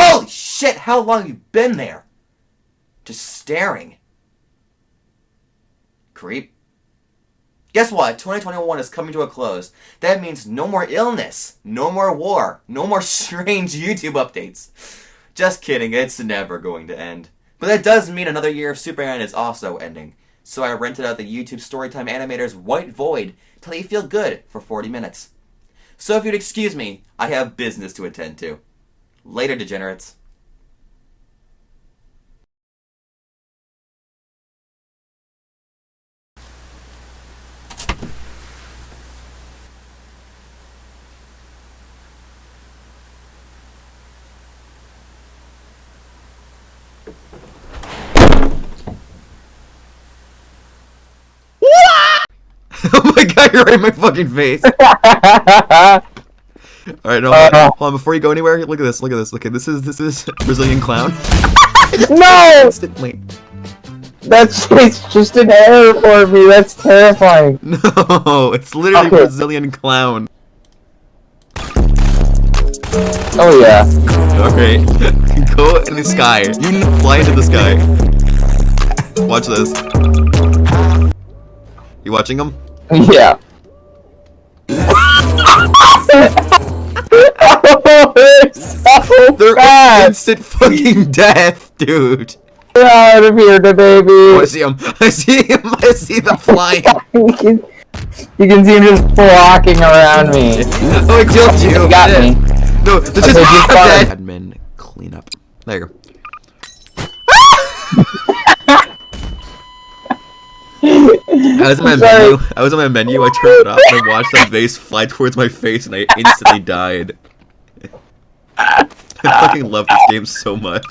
Holy shit, how long you been there? Just staring. Creep. Guess what? 2021 is coming to a close. That means no more illness, no more war, no more strange YouTube updates. Just kidding, it's never going to end. But that does mean another year of Superman is also ending. So I rented out the YouTube Storytime Animator's White Void to let you feel good for 40 minutes. So if you'd excuse me, I have business to attend to. Later, degenerates. oh my god, you're right in my fucking face. Alright, no, hold on. Uh. hold on, before you go anywhere, look at this, look at this. Okay, this is this is Brazilian clown. no! Instantly. That's it's just an error for me. That's terrifying. No, it's literally Okay. Brazilian clown. Oh yeah. Okay. Go in the sky. You fly into the sky. Watch this. You watching him? Yeah. It's so They're instant fucking death, dude. Get out of here, the Oh, I see him. I see him. I see the flying. you, can, you can see him just flocking around me. Oh, I killed you. You got me. No, this Okay, is just dead. Admin cleanup. There you go. I was in my sorry. menu. I was on my menu. I turned it off and I watched that vase fly towards my face, and I instantly died. I fucking love this game so much.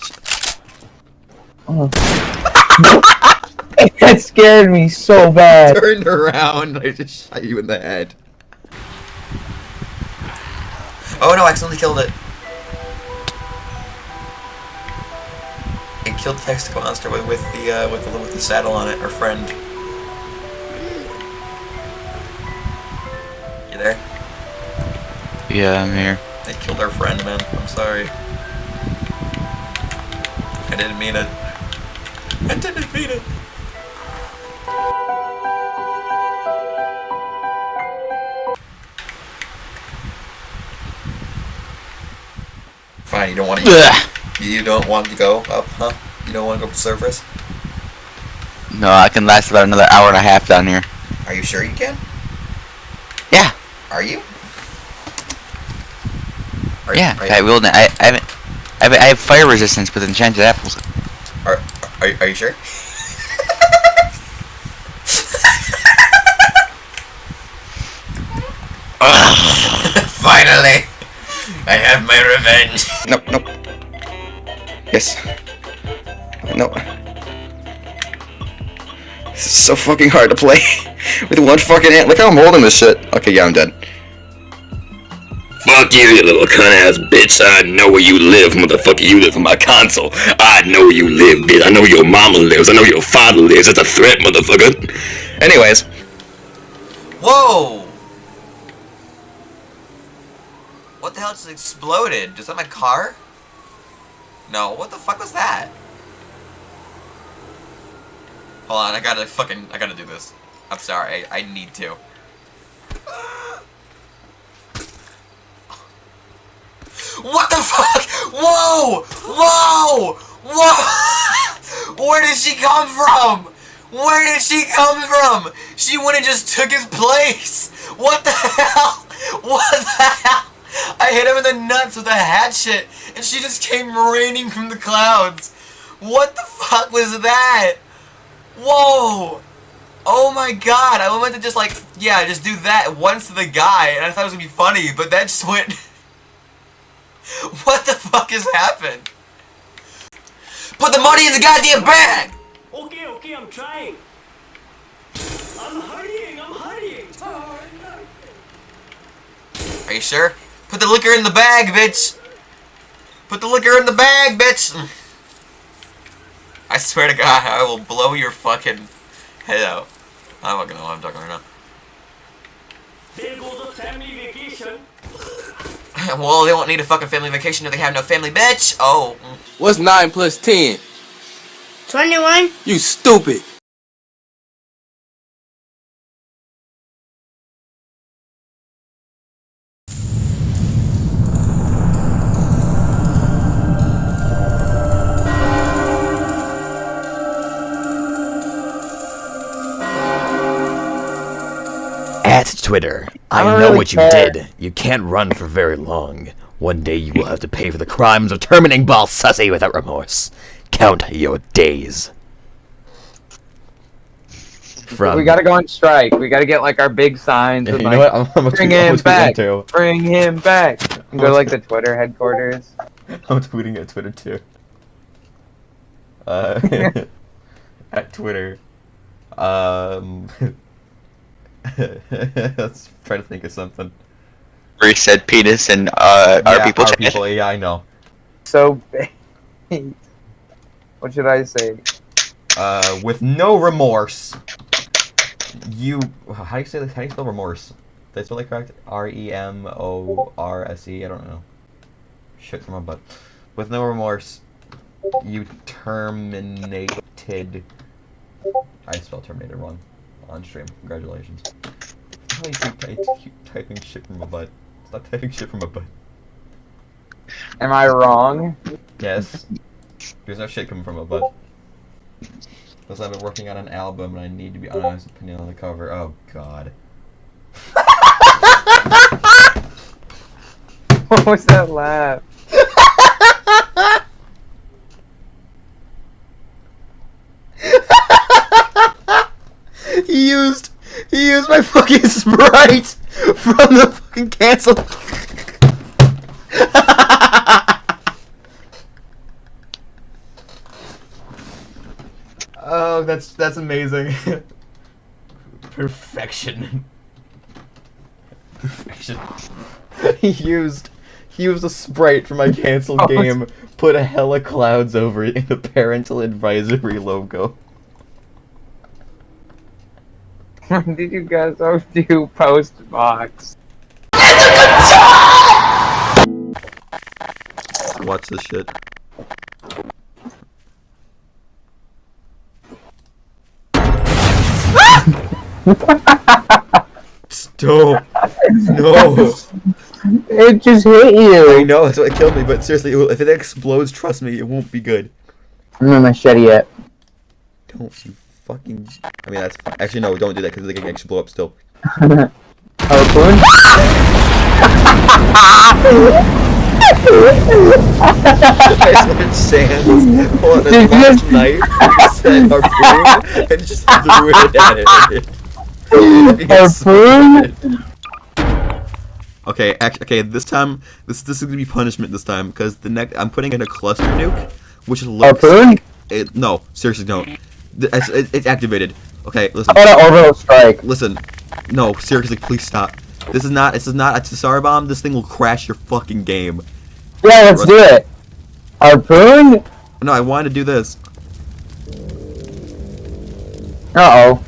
That scared me so bad. Turned around, I just shot you in the head. Oh no! I accidentally killed it. I killed the testicle monster with, with the uh, with the with the saddle on it. Our friend. You there? Yeah, I'm here. They killed our friend, man. I'm sorry. I didn't mean it. I didn't mean it. Fine, you don't want to. Ugh. You don't want to go up, huh? You don't want to go up the surface? No, I can last about another hour and a half down here. Are you sure you can? Yeah, Are you? Are yeah. Are you, I will. I, I haven't. I have, I have fire resistance with enchanted apples. Are, are, are you sure? Finally! I have my revenge! Nope, nope. Yes. No. This is so fucking hard to play with one fucking hand. Look how I'm holding this shit. Okay, yeah, I'm dead. Fuck you, you little cunt ass bitch. I know where you live, motherfucker. You live on my console. I know where you live, bitch. I know your mama lives. I know your father lives. That's a threat, motherfucker. Anyways, Whoa! What the hell just exploded? Is that my car? No, what the fuck was that? Hold on, I gotta fucking, I gotta do this. I'm sorry, I, I need to. What the fuck? Whoa! Whoa! Whoa! Where did she come from? Where did she come from? She went and just took his place. What the hell? What the hell? I hit him in the nuts with a hatchet, and she just came raining from the clouds. What the fuck was that? Whoa! Oh my god, I wanted to just like, yeah, just do that once to the guy, and I thought it was gonna be funny, but that just went... what the fuck has happened? Put the money in the goddamn bag! Okay, okay, I'm trying. I'm hurrying, I'm hurrying. Are you sure? Put the liquor in the bag, bitch! Put the liquor in the bag, bitch! I swear to God, I will blow your fucking head out. I don't fucking know what I'm talking right now. There goes the family. Well, they won't need a fucking family vacation if they have no family, bitch. Oh. What's 9 plus 10? 21? You stupid. At Twitter, I, I know really what you care. did. You can't run for very long. One day you will have to pay for the crimes of terminating Ball Sussy without remorse. Count your days. From We gotta go on strike. We gotta get like our big signs. With, you like, know what? I'm, I'm Bring tweet, I'm him back. too. Bring him back. And go to like the Twitter headquarters. I'm tweeting at Twitter too. Uh, at Twitter. Um, let's try to think of something. Where he said penis and uh, our yeah, people our chat. people. Yeah, I know. So. What should I say? Uh, with no remorse. You. How do you say this? How do you spell remorse? Did I spell it correct? R E M O R S E. I don't know. Shit from my butt. With no remorse, you terminated. I spelled terminated wrong on stream. Congratulations. How do you keep, keep typing shit from my butt? Stop typing shit from my butt. Am I wrong? Yes. There's no shit coming from my butt. Because I've been working on an album and I need to be honest opinion on the cover. Oh god. What was that laugh? He used he used my fucking sprite from the fucking cancel. oh, that's that's amazing. Perfection. Perfection. he used he used a sprite from my canceled Oh, game, put a hella clouds over it in the parental advisory logo. When did you guys all do post box? Watch this shit. Stop! No! It just hit I know, that's what killed me, but seriously, if it explodes, trust me, it won't be good. I'm not machete yet. Don't you fucking. I mean, that's. Actually, no, don't do that because they can actually blow up still. Harpoon? I switched sands on a just- night, said harpoon, and just threw it at it. Harpoon? Okay, actually, okay. This time, this this is gonna be punishment this time because the next I'm putting in a cluster nuke, which looks. Harpoon? It, no, seriously, don't. Th- It's, it's activated. Okay, listen. How about an orbital strike? Listen. No, seriously, please stop. This is not. This is not a Tsar bomb. This thing will crash your fucking game. Yeah, let's do it. Harpoon? No, I wanted to do this. Uh oh.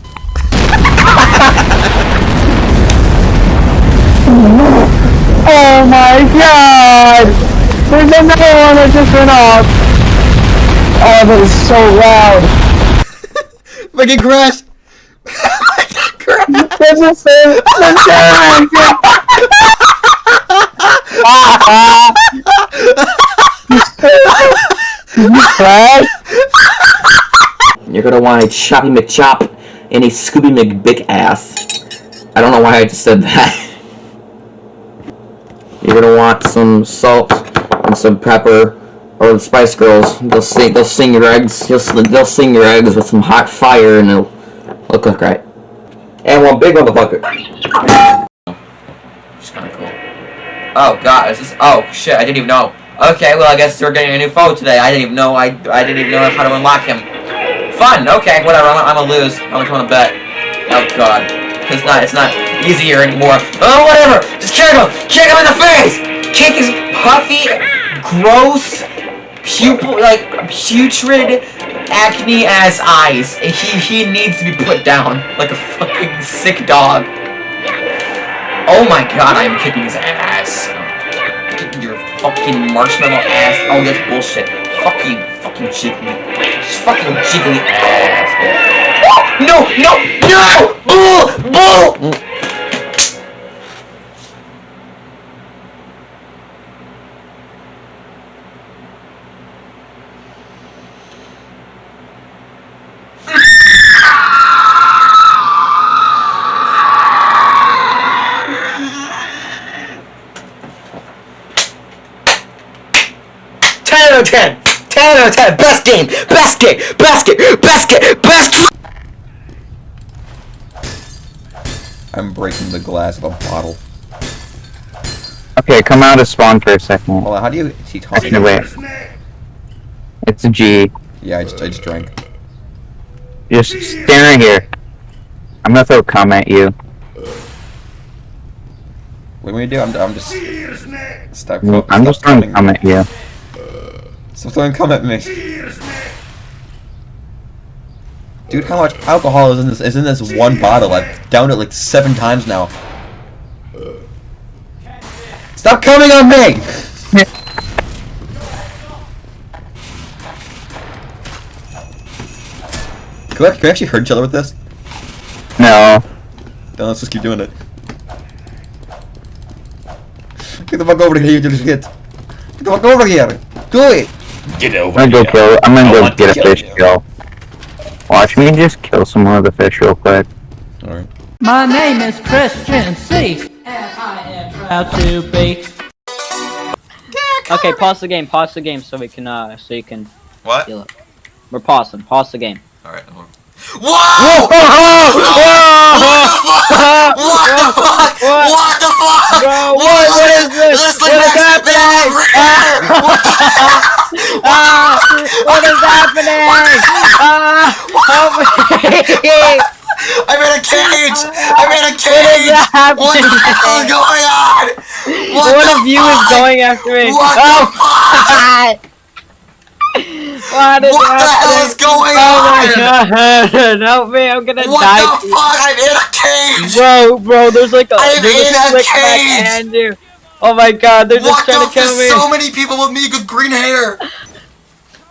oh my god! There's another one that just went off! Oh, that is so loud! Fucking crash. crash. There's a You crash? You're gonna want a Choppy McChop and a Scooby McBick ass. I don't know why I just said that. You're gonna want some salt and some pepper, or the Spice Girls. They'll sing. They'll sing your eggs. They'll, they'll sing your eggs with some hot fire, and it'll, it'll cook right. And one big motherfucker. Just kinda cool. Oh god, is this oh shit, I didn't even know. Okay, well I guess we're getting a new foe today. I didn't even know I I didn't even know how to unlock him. Fun, okay, whatever, I'm, I'm gonna lose. You wanna bet? Oh god. It's not it's not easier anymore. Oh whatever! Just kick him! Kick him in the face! Kick his puffy, gross, pupil like putrid acne ass eyes. He he needs to be put down like a fucking sick dog. Oh my god, I am kicking his ass. Get your fucking marshmallow ass. Oh, that's bullshit. Fuck you, fucking jiggly. Fucking jiggly ass. No, no, no! Bull, bull! Ten out of ten. Ten out of ten. Best game. Best game. Best game. Best game. Best. I'm breaking the glass of a bottle. Okay, come out of spawn for a second. Hold on, how do you... Is he talking? No, wait. It's a G. Yeah, I just, I just drank. Just stand right here. I'm gonna throw a cum at you. What do we do? I'm, I'm just... Stop, stop I'm just throwing coming. cum at you. Stop throwing cum at me. Dude, how much alcohol is in this is in this one bottle? I've downed it like seven times now. Stop coming on me! Can we, can we actually hurt each other with this? No. Then let's just keep doing it. Get the fuck over here, you little shit. Get the fuck over here. Do it. Get I'm gonna go kill. I'm gonna go want to get a kill fish you. kill. Watch me just kill some more of the fish real quick. Alright. My name is Christian C. And I am proud to be. Okay, pause the game. Pause the game so we can uh so you can What? heal it. We're pausing. Pause the game. Alright, hold on. Whoa! What the fuck? What the fuck? Bro, what- what is this? This What is happening? that What the Ah! What is happening? Ah! Help me! I'm in a cage! I'm in a cage! What is cage! What the happening? hell is going on? What One the of you is going after me. What oh, the fuck? What is What the hell is going oh my on? god! Help me! I'm gonna What die. What the fuck? I'm in a cage! Bro, bro, there's like a I'm there's in a a cage! and you. Oh my god, they're just What trying to kill There's me. so many people with me with green hair!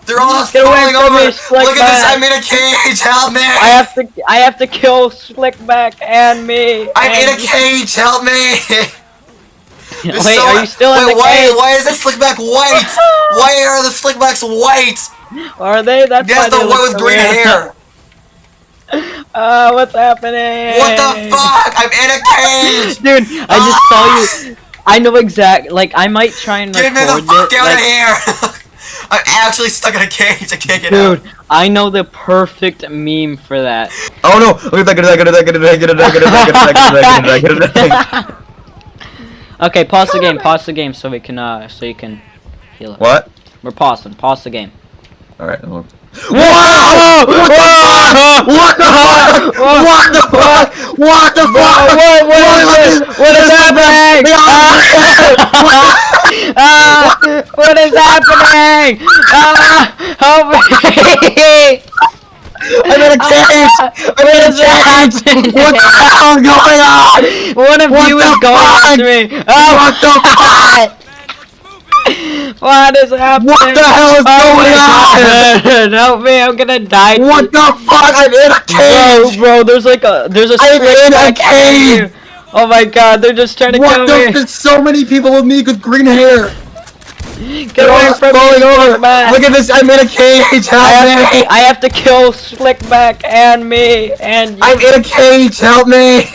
They're all Get falling over! me, Look at this, I'm in a cage! Help me! I have to I have to kill Slickback and me. I'm in a cage! Help me! Wait, There's so- are you still in the why, cage? Why is the slickback white? why are the slickbacks white? Are they? That's That's why the one with so green weird. hair. Uh, what's happening? What the fuck? I'm in a cage! Dude, I just saw you. I know exact. Like, I might try and Get me the fuck it. out like, of here! I'm actually stuck in a cage. I can't get Dude, out. Dude, I know the perfect meme for that. Oh no! Look at that, get it, get it, get it, get it, get it, get it, get it, get it, get it, get it, get it. Okay, pause the game. Pause the game so we can uh so you can heal it. What? We're pausing. Pause the game. Alright, hold on. Whoa! What the fuck? What the fuck? What the fuck? What the fuck? What, what is this? What is happening? Ah, what is happening? Ah, help me! I'm in a cage! I'm in a What cage! What the hell is going on? One of What you the is going fuck? after me. Oh, What the fuck? What is happening? What the hell is oh going on? Help me! I'm gonna die. What the fuck? I'm in a cage! bro, bro there's like a there's a I'm in a cage! Oh my god, they're just trying to What kill the? me. There's so many people with me with green hair. Get away from falling me, over. Look at this. I'm in a cage. I have, me. to, I have to kill Slickback and me and you. I'm in a cage. Help me.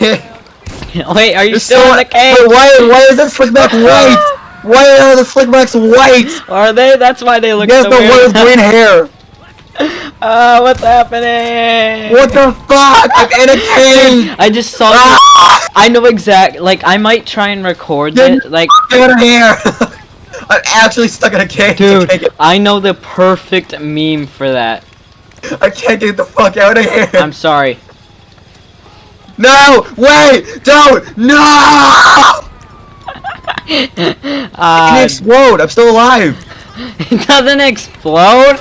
Wait, are you There's still so- in the cage? Wait, why? Why is that slickback white? Why are the slickbacks white? Are they? That's why they look Yes, so the one weird. with green hair. Uh, what's happening? What the fuck? I'm in a cage. I just saw. Ah! I know exact. Like, I might try and record Get it. Like, out of here. I'm actually stuck in a cage. Dude, get, I know the perfect meme for that. I can't get the fuck out of here. I'm sorry. No! Wait! Don't! No! It Uh, can explode. I'm still alive. it doesn't explode.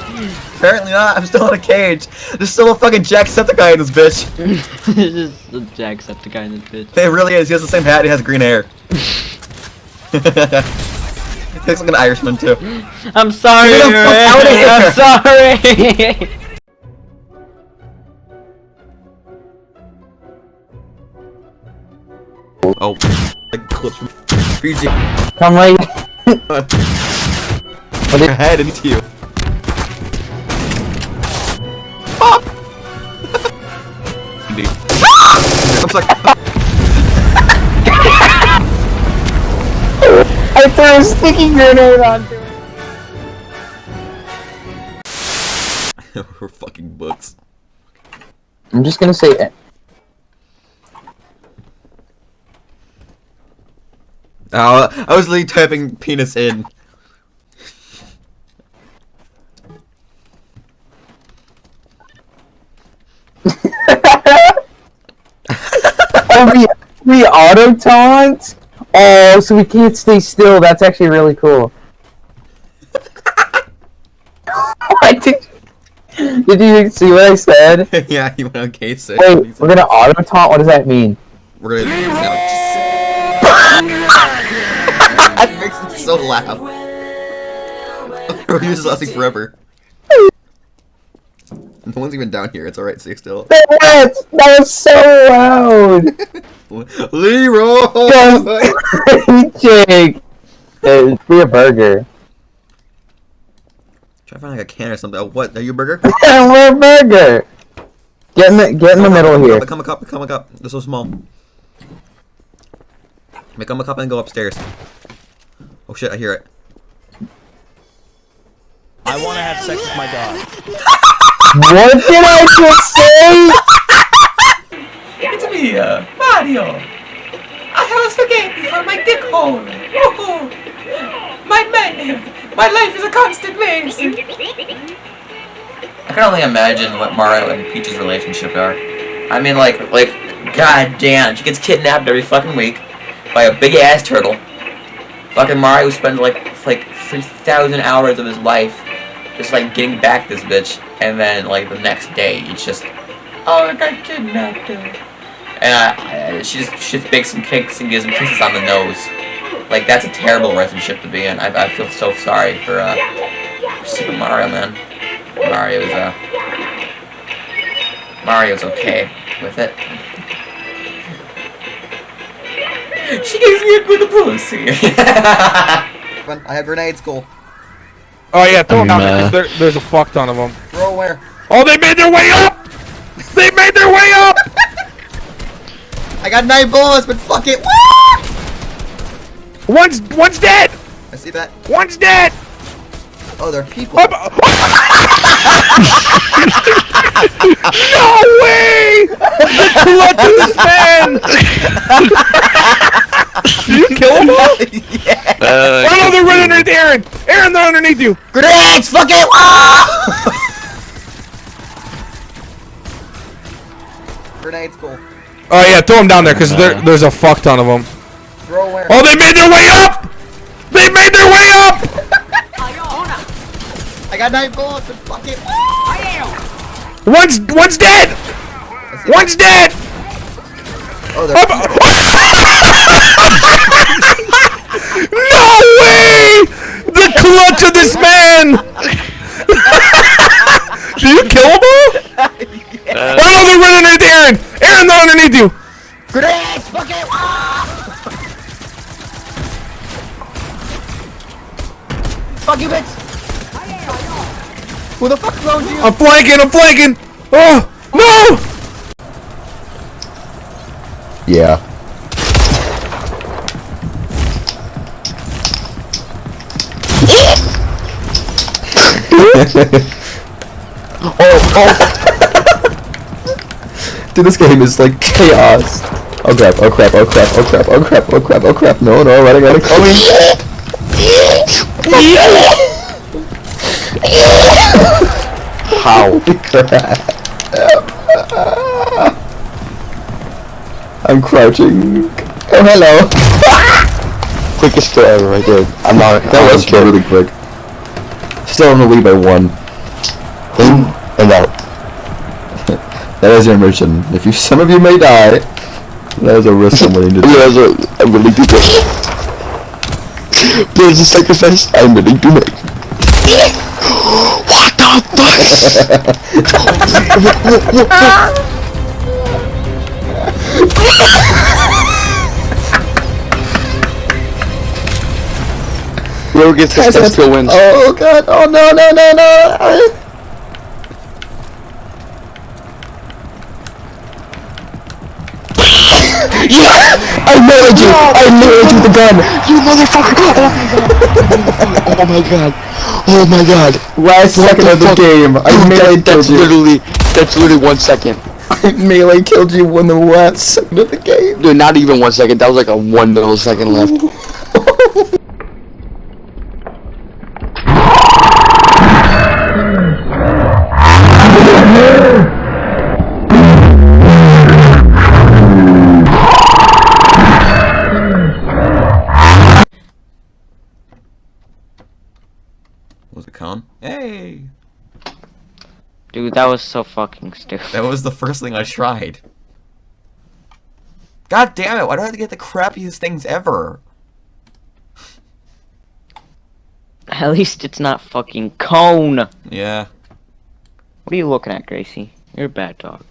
Apparently not. I'm still in a cage. There's still a fucking Jacksepticeye in this bitch. this is the Jacksepticeye in this bitch. It really is. He has the same hat. He has green hair. looks like an Irishman too. I'm sorry. Get the fuck man. outta here. I'm sorry. Oh, like clip from PG. Come right. Put your head into you. Indeed. Looks like I threw a sticky grenade onto it. we're fucking books. I'm just gonna say it. Oh, I was literally typing penis in. Oh, we, we auto taunt? Oh, so we can't stay still. That's actually really cool. What did, did you see what I said? yeah, you went on case six. Wait, we're gonna auto taunt? What does that mean? We're gonna. that makes it so loud. We're just lasting forever. No one's even down here. It's alright. Stay still. That was, that was so loud! Leroy. Jake! Hey, be a burger. Try to find like a can or something. Oh, what? Are you a burger? we're a burger! Get in the, get in the middle here. Become a cup. Become a cup. They're so small. Become a cup and go upstairs. Oh shit! I hear it. I want to have sex with my dog. What did I just say? It's me, uh, Mario. I have a spaghetti for my dick hole. Woohoo! My man, my life is a constant maze. I can only imagine what Mario and Peach's relationship are. I mean, like, like, god damn, she gets kidnapped every fucking week by a big ass turtle. Fucking Mario spends like, like 3,000 hours of his life just like getting back this bitch, and then like the next day, it's just, oh, I got kidnapped. And I, she just she just bakes some kicks and gives him kisses on the nose. Like that's a terrible relationship to be in. I, I feel so sorry for uh, for Super Mario, man. Mario's uh, Mario's okay with it. She gives me a good pussy. I have grenades. Cool. Oh yeah, throw them down there, uh, 'cause there, there's a fuck ton of them. Throw where? Oh, they made their way up! They made their way up! I got nine bullets, but fuck it. One's one's dead. I see that. One's dead. Oh, they're people. No way! The clutch of this man! Did you kill them all? yeah. oh no, they're running underneath Aaron! Aaron, they're underneath you! Grenades! Fuck it! Grenades, cool. Oh yeah, throw them down there, because there, uh-huh. there's a fuck ton of them. Throw where? Oh, they made their way up! They made their way up! I got nine bullets, but fuck it. One's one's dead! One's dead! Oh, they're oh, No way! The clutch of this man! Did you kill them all? oh no, they're running underneath Aaron! Aaron, they're underneath you! Grenades! Fuck it! Fuck you, bitch! Who the fuck cloned you? I'm flanking, I'm flanking! Oh, no! Yeah. oh, oh. Dude, this game is like chaos. Oh crap, oh crap, oh crap, oh crap, oh crap, oh crap, oh crap, no, no, running, running, coming. How? crap. I'm crouching. Oh, hello. Quickest throw ever, I did. I'm not. That was really quick. Still in the lead by one. In and out. that is your mission. If you, some of you may die, that is a risk I'm willing to take. Yes, I'm willing to take. There is a sacrifice I'm willing to make. What the fuck? Whoever gets this test still wins. Oh god, oh no, no, no, no! Yeah! I married you! I married you with the gun! You motherfucker! Oh my god! Oh my god! Oh last What second of the fuck? game, I Dude, melee that, that's you. literally, that's literally one second. I melee killed you in the last second of the game. Dude, not even one second, that was like a one millisecond left. Was? Hey! Dude, that was so fucking stupid. That was the first thing I tried. God damn it, why do I have to get the crappiest things ever? At least it's not fucking cone. Yeah. What are you looking at, Gracie? You're a bad dog.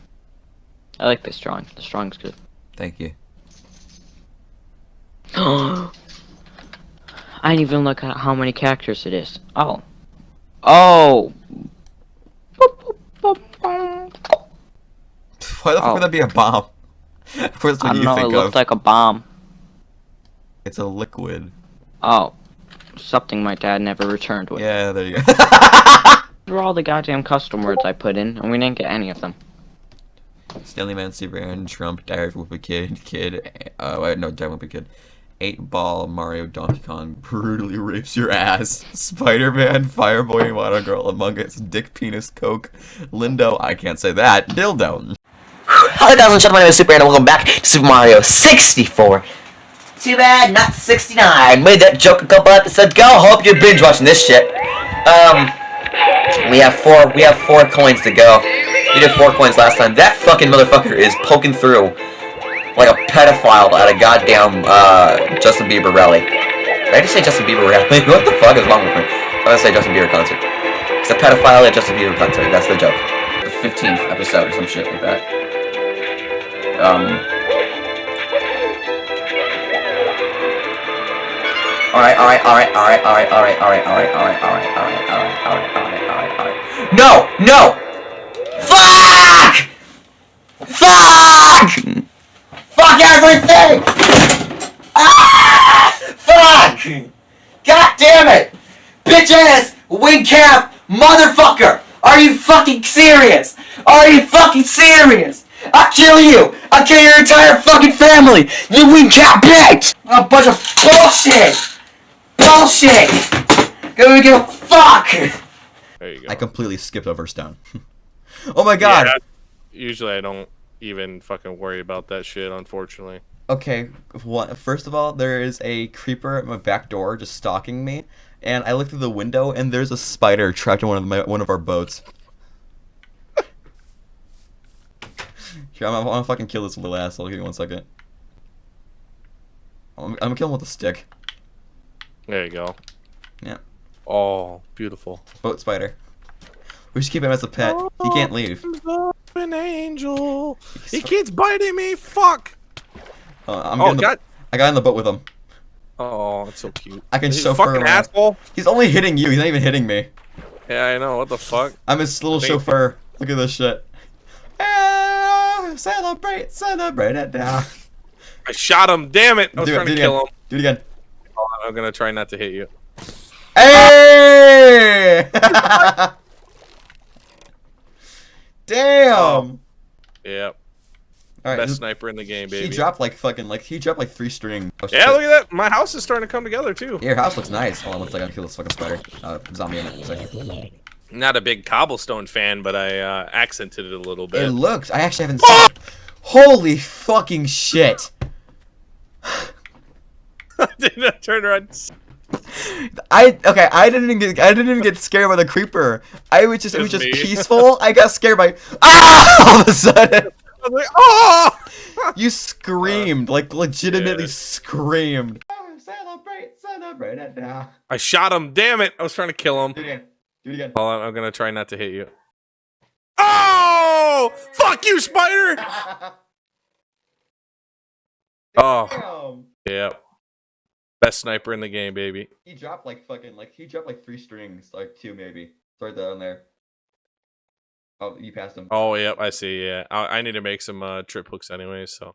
I like this drawing. The drawing's good. Thank you. I didn't even look at how many characters it is. Oh. Oh. Why the fuck Oh. would that be a bomb? First I what don't you know, it think looked of. like a bomb. It's a liquid. Oh. Something my dad never returned with. Yeah, there you go. These were all the goddamn custom words I put in, and we didn't get any of them. Stanley Man, Superman, Trump, Diary of a Kid, Kid, uh, no, Diary of a Kid. 8 Ball, Mario, Donkey Kong, brutally rapes your ass. Spider-Man, Fireboy, Water Girl, Among Us, Dick Penis, Coke, Lindo, I can't say that, Dildo. Hello guys, I'm Chad, my name is Super and welcome back to Super Mario 64. Too bad, not 69. Made that joke a couple episodes ago. Hope you're binge watching this shit. Um, we have four. We have four coins to go. We did four coins last time. That fucking motherfucker is poking through like a pedophile at a goddamn uh, Justin Bieber rally. Did I just say Justin Bieber rally? what the fuck is wrong with me? I'm gonna say Justin Bieber concert. It's a pedophile at Justin Bieber concert. That's the joke. The 15th episode or some shit like that. Um. Alright, alright, alright, alright, alright, alright, alright, alright, alright, alright, alright, alright, alright, alright, alright, alright. No! No! Fuck! Fuck! Fuck everything! Ah! Fuck! God damn it! Bitch ass wing cap motherfucker! Are you fucking serious? Are you fucking serious? I'll kill you! I'll kill your entire fucking family! You wing cap bitch! A bunch of bullshit! Bullshit! Gonna give a fuck! There you go. I completely skipped over Stone. oh my god! Yeah, usually I don't even fucking worry about that shit, unfortunately. Okay, What? First of all, there is a creeper at my back door just stalking me, and I look through the window, and there's a spider trapped in one of my one of our boats. Here, I'm, I'm gonna fucking kill this little asshole. Give me one second. I'm, I'm gonna kill him with a stick. There you go. Yeah. Oh, beautiful. Boat spider. We should keep him as a pet. He can't oh, leave. An angel. He keeps biting me. Fuck. Uh, I'm Oh, getting the, God. I got in the boat with him. Oh, it's so cute. I can He's a chauffeur fucking him. asshole. He's only hitting you. He's not even hitting me. Yeah, I know. What the fuck? I'm his little chauffeur. Look at this shit. Ah, celebrate, celebrate it now. I shot him. Damn it. I was Do it, trying do to it kill again. him. Do it again. Oh, I'm gonna try not to hit you. Hey! Damn! Yep. Best sniper in the game, baby. He dropped like fucking like he dropped like three string. Oh, yeah, look at that. My house is starting to come together too. Your house looks nice. Hold on one second. I kill this fucking spider. Uh, zombie in it. Not a big cobblestone fan, but I uh, accented it a little bit. It looks. I actually haven't seen. Holy fucking shit! Didn't I turn around? I okay. I didn't even get. I didn't even get scared by the creeper. I was just. It was Just just me. peaceful. I got scared by. Ah! All of a sudden, I was like, oh! you screamed like legitimately Yeah. screamed. Celebrate, celebrate I'm writing that down. I shot him. Damn it! I was trying to kill him. Do it again. Do it again. Hold on, I'm gonna try not to hit you. Oh! Fuck you, spider! Oh, yeah. Best sniper in the game, baby. He dropped like fucking like he dropped like three strings, like two maybe. It's right down there. Oh, you passed him. Oh, yep, I see. Yeah, I, I need to make some uh, trip hooks anyway. So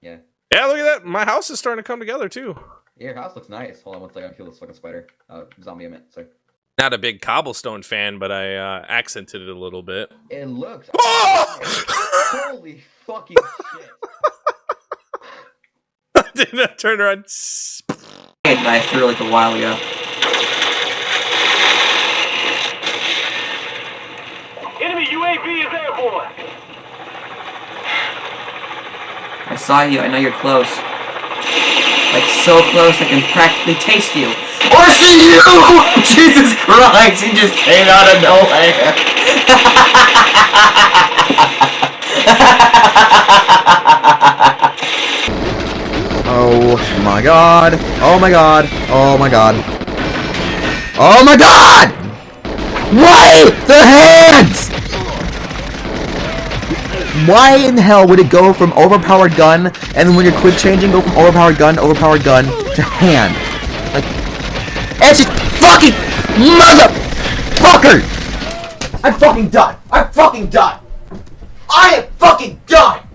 Yeah. yeah, look at that. My house is starting to come together too. Yeah, your house looks nice. Hold on one second. I kill this fucking spider. Uh, zombie, I meant. Sorry. Not a big cobblestone fan, but I uh, accented it a little bit. It looks. Oh! Holy fucking shit! Didn't turn around? I threw like a while ago. Enemy UAV is airborne. I saw you. I know you're close. Like so close, I can practically taste you. Or see you! Jesus Christ! He just came out of Oh my god. Oh my god. Oh my god. Oh my god! Why the hands? Why in hell would it go from overpowered gun and when you're quick changing go from overpowered gun, overpowered gun to hand? Like it's just fucking motherfucker! I'm fucking done. I'm fucking done. I am fucking done.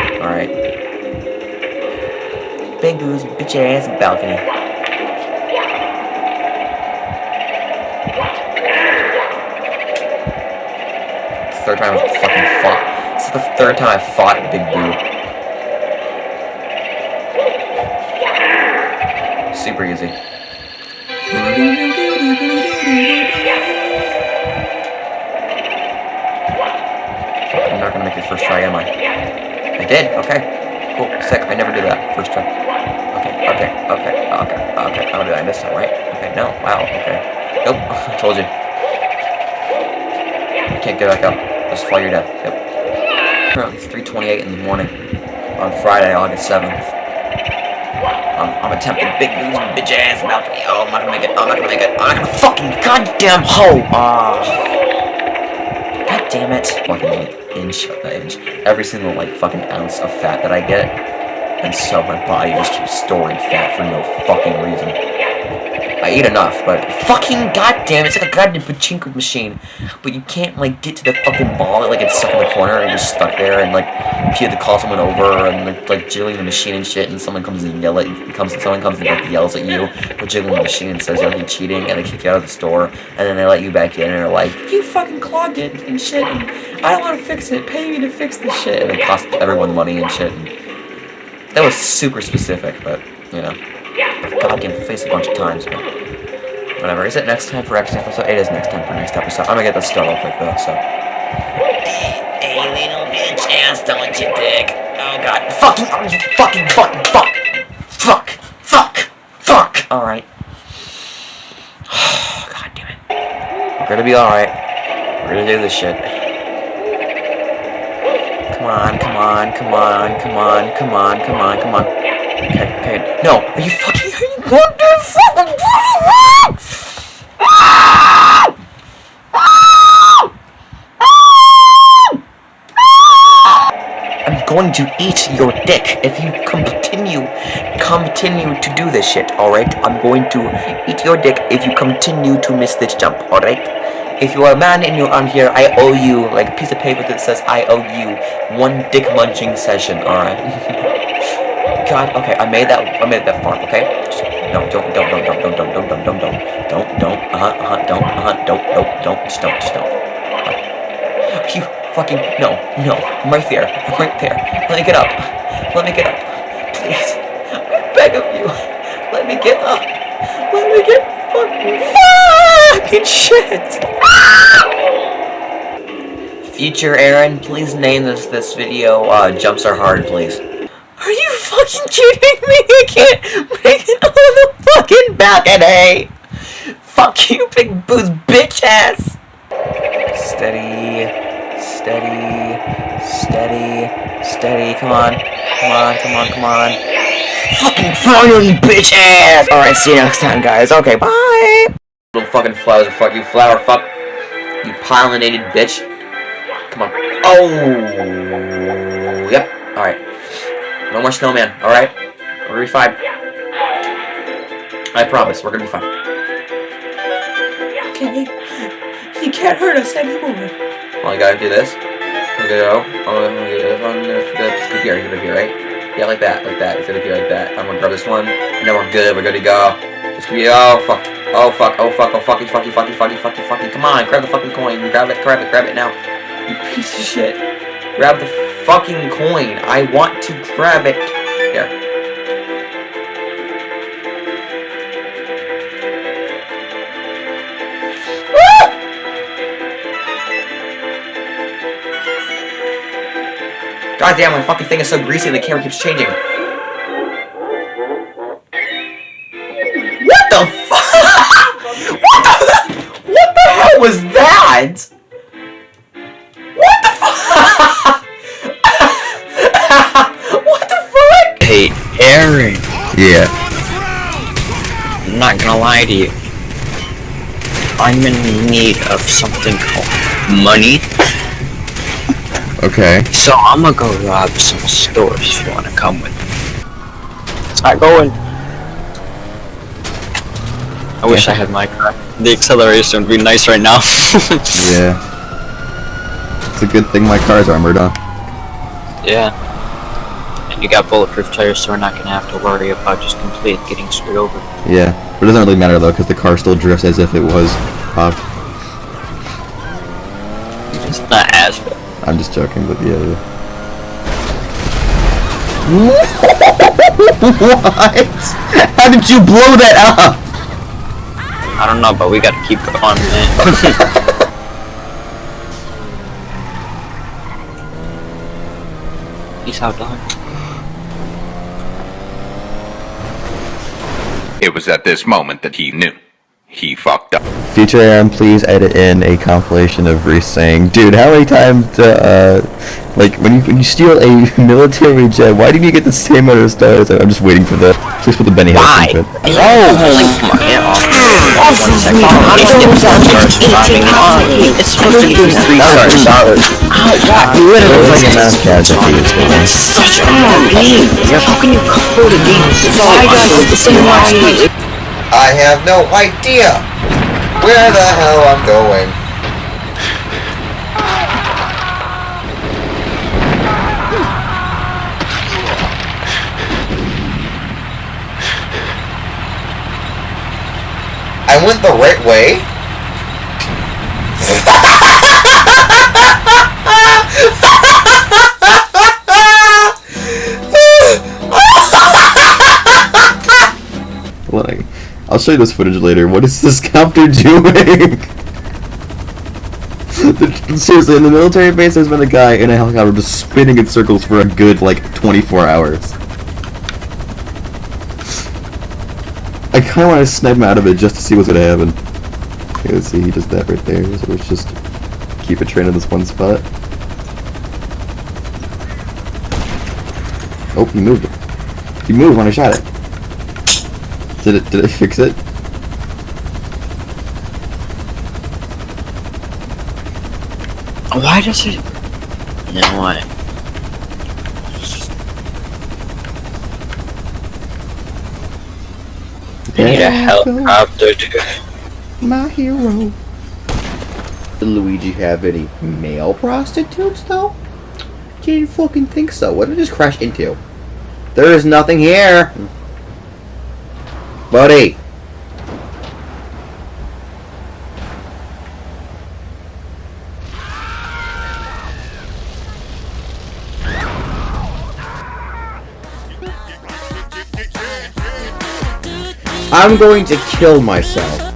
Alright. Big Boo's bitch ass balcony. Third time I've fucking fought. This is the third time I've fought Big Boo. Super easy. I'm not gonna make it first try, am I? I did. Okay. Cool. Sick. I never do that. First try. Okay. Okay. Okay. Okay. Okay. I'll do that this time, right? Okay. No. Wow. Okay. Nope. I told you. You can't get back up. Just fall your death. Yep. Currently, it's 3:28 in the morning on Friday, August 7th. I'm, I'm attempting Big Boo's, bitch ass balcony. Oh, I'm not gonna make it. I'm not gonna make it. I'm not gonna fucking goddamn hoe. Ah. God damn it. Fucking like inch of inch. Every single like fucking ounce of fat that I get. And so my body just keeps storing fat for no fucking reason. I eat enough, but fucking goddamn, it's like a goddamn pachinko machine. But you can't like get to the fucking ball, it like it's stuck in the corner and you're just stuck there and like you have to call someone over and like, like jiggling the machine and shit and someone comes and yell at you comes someone comes and like yells at you for jiggling the machine and says you're like cheating and they kick you out of the store and then they let you back in and they're like, You fucking clogged it and shit and I don't wanna fix it, pay me to fix this shit and it costs everyone money and shit and that was super specific, but you know. I've goddamn faced a face a bunch of times, but whatever. Is it next time for next episode? It is next time for next episode. I'm gonna get this started real quick though, so. Hey, little bitch ass, don't you dick. Oh god. Fucking, oh, you fucking, fucking, fuck. Fuck. Fuck. Fuck. Alright. god damn it. We're gonna be alright. We're gonna do this shit. Come on, come on, come on, come on, come on, come on, come on. Okay, okay. No, are you fucking, are you going to fucking I'm going to eat your dick if you continue, continue to do this shit, alright? I'm going to eat your dick if you continue to miss this jump, alright? If you are a man and you're on here, I owe you, like a piece of paper that says I owe you one dick munching session, alright? God, okay, I made that, I made that fart, okay? No, don't, don't, don't, don't, don't, don't, don't, don't, don't, don't, don't, don't, uh-huh, uh-huh, don't, uh-huh, don't, don't, don't, just don't, just don't. Uh, you fucking, no, no, I'm right there, I'm right there. Let me get up, let me get up, please. I beg of you, let me get up, let me get fucking fucking shit. Future Aaron, please name this this video uh, Jumps Are Hard, please. Fucking kidding me? I can't make it on the fucking balcony! Fuck you, Big Boo's bitch ass! Steady. Steady. Steady. Steady. Come on. Come on, come on, come on. Fucking finally, bitch ass! Alright, see you next time, guys. Okay, bye! Little fucking flowers, fuck you, flower, fuck. You pollinated bitch. Come on. Oh! Yep, alright. No more snowman, alright? We're gonna be fine. I promise, we're gonna be fine. Okay. He can't hurt us anymore. Well, I gotta do this. I'm gonna go. I'm gonna do this one. This could be right. Gonna be right. Yeah, like that, like that. It's gonna be like that. I'm gonna grab this one, and then we're good. We're good to go. This could be. Oh fuck. Oh fuck. Oh fuck. Oh fucking fucky fucky fucky fucky fucky. Come on, grab the fucking coin. Grab it. Grab it. Grab it now. You piece of shit. Grab the fucking coin. I want to grab it. Here. God damn, my fucking thing is so greasy and the camera keeps changing. What the fuck? What the, what the hell was that? I'm in need of something called money. Okay. So I'm gonna go rob some stores if you wanna come with me. Start going. I wish I had my car. The acceleration would be nice right now. Yeah. It's a good thing my car's armored up. yeah. And you got bulletproof tires, so we're not gonna have to worry about just completely getting screwed over. Yeah. But it doesn't really matter though, because the car still drifts as if it was popped. It's not as bad. I'm just joking, but yeah. what? How did you blow that up? I don't know, but we gotta keep going, man. Peace out, It was at this moment that he knew. He fucked up. Future Aaron, please edit in a compilation of Reese saying, "Dude, how many times, uh, like when you when you steal a military jet, why didn't you get the same amount of stars?" I'm just waiting for the. Please put the Benny Hill Why? it. Oh, holy fuck, yeah, off. One second. How do you get stars dropping on? It's supposed to be three stars. You. Such a game. How can you code a game I same? I have no idea where the hell I'm going. I went the right way. Like, I'll show you this footage later. What is this copter doing? Seriously, in the military base, there's been a guy in a helicopter just spinning in circles for a good, like, 24 hours. I kind of want to snipe him out of it just to see what's going to happen. Okay, let's see, he does that right there, so let's just keep it trained in this one spot. Oh, he moved it. He moved when I shot it. Did it, did it fix it? Why does it? No, what? I need a helicopter, dude. My hero. Did Luigi have any male prostitutes, though? Didn't fucking think so. What did it just crash into? There is nothing here. Buddy. I'm going to kill myself.